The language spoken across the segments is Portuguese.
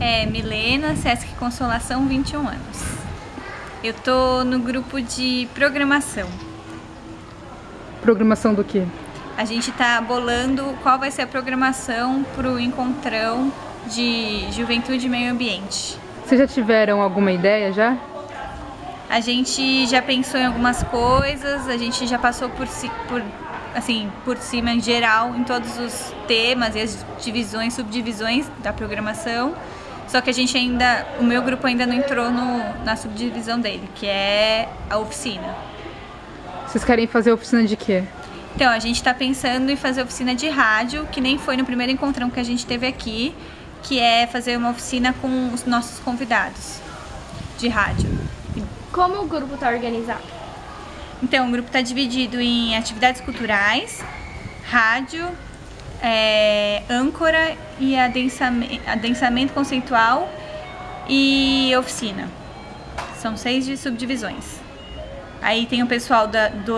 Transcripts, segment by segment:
é Milena, Sesc Consolação, 21 anos. Eu tô no grupo de programação. Programação do quê? A gente tá bolando qual vai ser a programação pro encontrão de juventude e meio ambiente. Vocês já tiveram alguma ideia já? A gente já pensou em algumas coisas, a gente já passou por, por assim, por cima em geral em todos os temas e as divisões, subdivisões da programação. Só que a gente ainda, o meu grupo ainda não entrou no, na subdivisão dele, que é a oficina. Vocês querem fazer oficina de quê? Então, a gente está pensando em fazer oficina de rádio, que nem foi no primeiro encontrão que a gente teve aqui, que é fazer uma oficina com os nossos convidados de rádio. Como o grupo está organizado? Então, o grupo está dividido em atividades culturais, rádio, é, âncora e adensamento, adensamento conceitual e oficina. São seis subdivisões. Aí tem o pessoal da, do,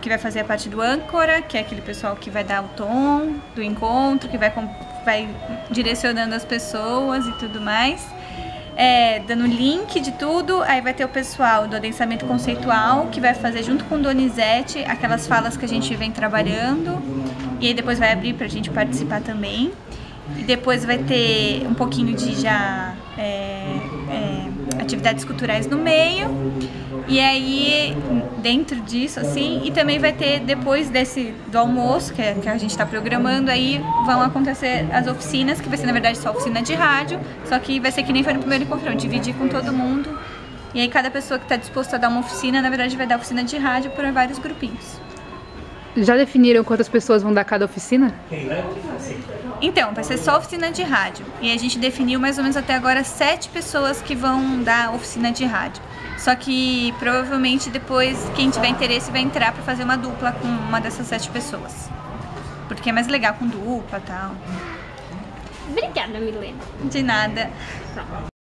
que vai fazer a parte do âncora, que é aquele pessoal que vai dar o tom do encontro, que vai, vai direcionando as pessoas e tudo mais é, dando link de tudo. Aí vai ter o pessoal do adensamento conceitual, que vai fazer junto com Donizete aquelas falas que a gente vem trabalhando. E aí depois vai abrir pra gente participar também. E depois vai ter um pouquinho de já é, é, atividades culturais no meio. E aí, dentro disso, assim, e também vai ter, depois desse do almoço, que, é, que a gente está programando, aí vão acontecer as oficinas, que vai ser, na verdade, só oficina de rádio, só que vai ser que nem foi no primeiro encontro, dividir com todo mundo. E aí cada pessoa que está disposta a dar uma oficina, na verdade, vai dar oficina de rádio para vários grupinhos. Já definiram quantas pessoas vão dar cada oficina? Então, vai ser só oficina de rádio. E a gente definiu mais ou menos até agora sete pessoas que vão dar oficina de rádio. Só que provavelmente depois quem tiver interesse vai entrar para fazer uma dupla com uma dessas sete pessoas. Porque é mais legal com dupla e tal. Obrigada, Milena. De nada.